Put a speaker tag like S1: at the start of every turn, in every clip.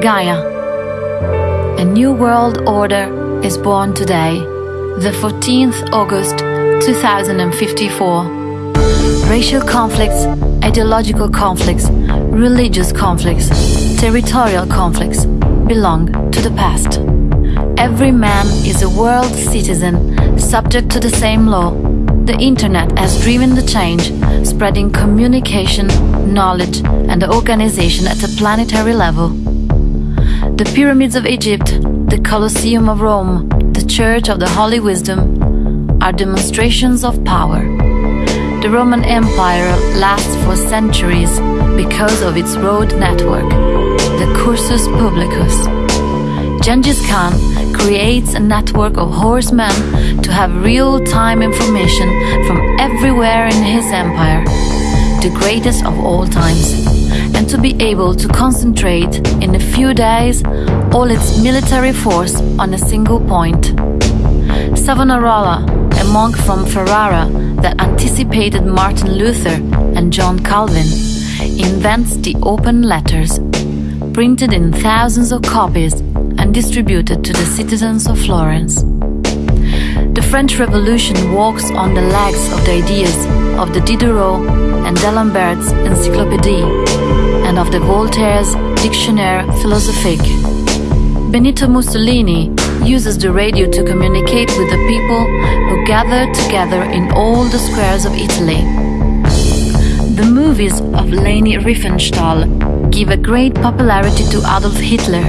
S1: Gaia. A new world order is born today, the 14th August 2054. Racial conflicts, ideological conflicts, religious conflicts, territorial conflicts belong to the past. Every man is a world citizen, subject to the same law. The internet has driven the change, spreading communication, knowledge, and organization at a planetary level. The pyramids of Egypt, the Colosseum of Rome, the Church of the Holy Wisdom are demonstrations of power. The Roman Empire lasts for centuries because of its road network, the Cursus Publicus. Genghis Khan creates a network of horsemen to have real-time information from everywhere in his empire, the greatest of all times, and to be able to concentrate in a few days all its military force on a single point. Savonarola, a monk from Ferrara that anticipated Martin Luther and John Calvin, invents the open letters, printed in thousands of copies and distributed to the citizens of Florence. The French Revolution walks on the legs of the ideas of the Diderot and D'Alembert's Encyclopédie and of the Voltaire's Dictionnaire Philosophique. Benito Mussolini uses the radio to communicate with the people who gather together in all the squares of Italy. The movies of Leni Riefenstahl give a great popularity to Adolf Hitler.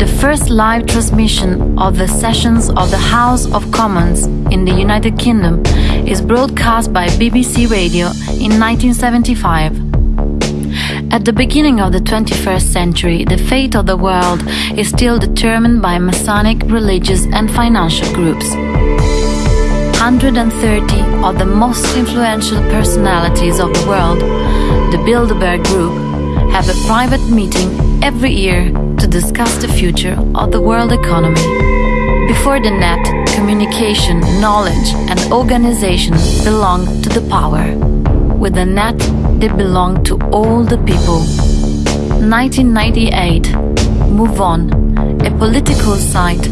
S1: The first live transmission of the sessions of the House of Commons in the United Kingdom is broadcast by BBC Radio in 1975. At the beginning of the 21st century, the fate of the world is still determined by Masonic, religious, and financial groups. 130 of the most influential personalities of the world, the Bilderberg Group, have a private meeting every year to discuss the future of the world economy. Before the net, communication, knowledge, and organization belong to the power. With the net, they belong to all the people. 1998 Move On, a political site,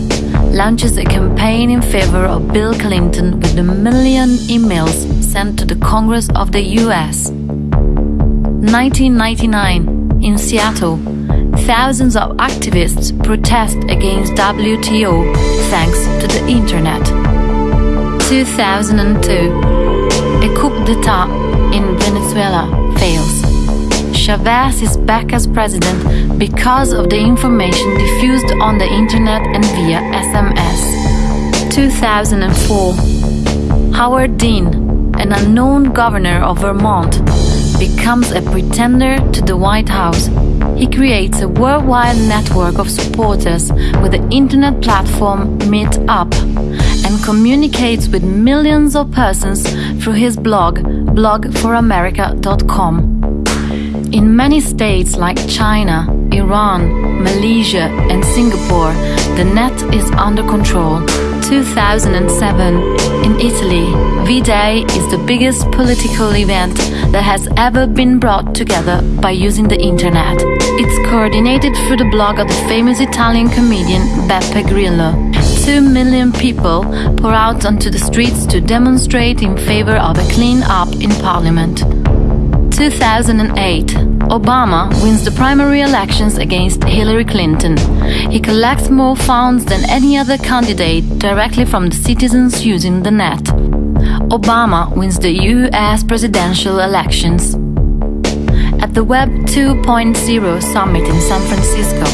S1: launches a campaign in favor of Bill Clinton with a million emails sent to the Congress of the US. 1999 in Seattle, thousands of activists protest against WTO thanks to the internet. 2002 A coup d'etat in Venezuela fails. Chavez is back as president because of the information diffused on the internet and via SMS. 2004 Howard Dean, an unknown governor of Vermont, becomes a pretender to the White House. He creates a worldwide network of supporters with the internet platform Meetup and communicates with millions of persons through his blog, blogforamerica.com. In many states like China, Iran, Malaysia, and Singapore, the net is under control. 2007 in Italy, V Day is the biggest political event that has ever been brought together by using the internet. It's coordinated through the blog of the famous Italian comedian Beppe Grillo. Two million people pour out onto the streets to demonstrate in favor of a clean up in parliament. 2008 Obama wins the primary elections against Hillary Clinton. He collects more funds than any other candidate directly from the citizens using the net. Obama wins the US presidential elections. At the Web 2.0 summit in San Francisco,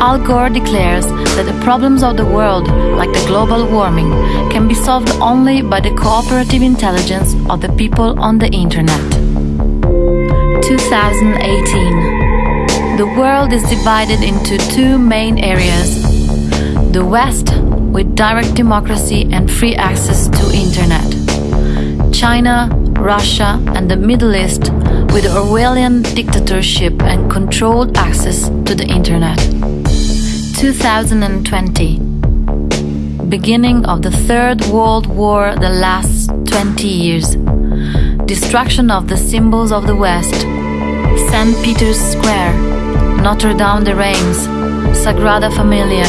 S1: Al Gore declares that the problems of the world, like the global warming, can be solved only by the cooperative intelligence of the people on the internet. 2018 The world is divided into two main areas. The West, with direct democracy and free access to internet. China, Russia, and the Middle East, with Orwellian dictatorship and controlled access to the internet. 2020 Beginning of the Third World War that lasts 20 years. Destruction of the symbols of the West. St. Peter's Square, Notre Dame de Reims, Sagrada Familia,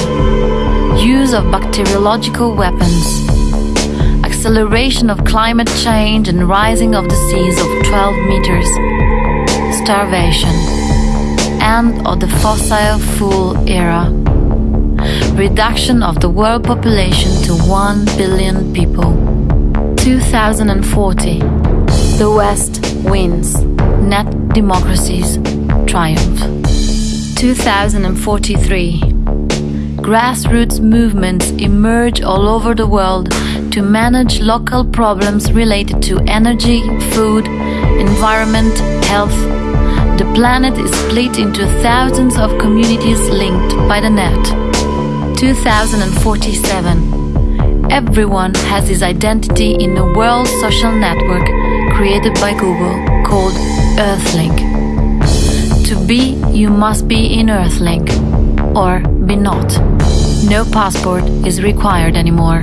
S1: use of bacteriological weapons, acceleration of climate change and rising of the seas of 12 meters, starvation, end of the fossil fuel era, reduction of the world population to 1 billion people. 2040, the West wins, net democracies triumph. 2043, grassroots movements emerge all over the world to manage local problems related to energy, food, environment, health. The planet is split into thousands of communities linked by the net. 2047. Everyone has his identity in a world social network created by Google called Earthlink. To be, you must be in Earthlink, or be not. No passport is required anymore.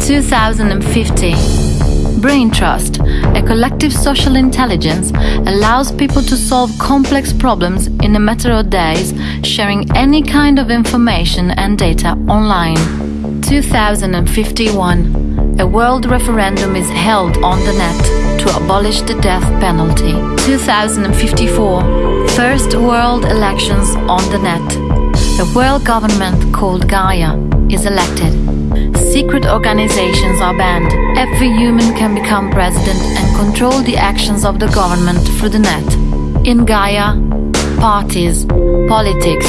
S1: 2050. Brain Trust, a collective social intelligence, allows people to solve complex problems in a matter of days, sharing any kind of information and data online. 2051. A world referendum is held on the net to abolish the death penalty. 2054. First world elections on the net. A world government called Gaia is elected. Secret organizations are banned. Every human can become president and control the actions of the government through the net. In Gaia, parties, politics,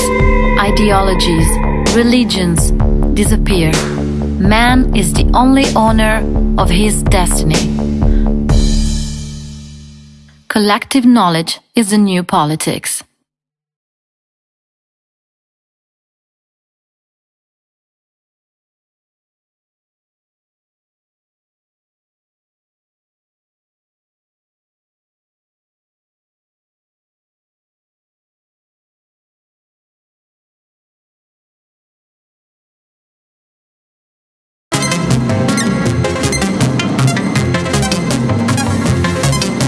S1: ideologies, religions disappear. Man is the only owner of his destiny. Collective knowledge is the new politics.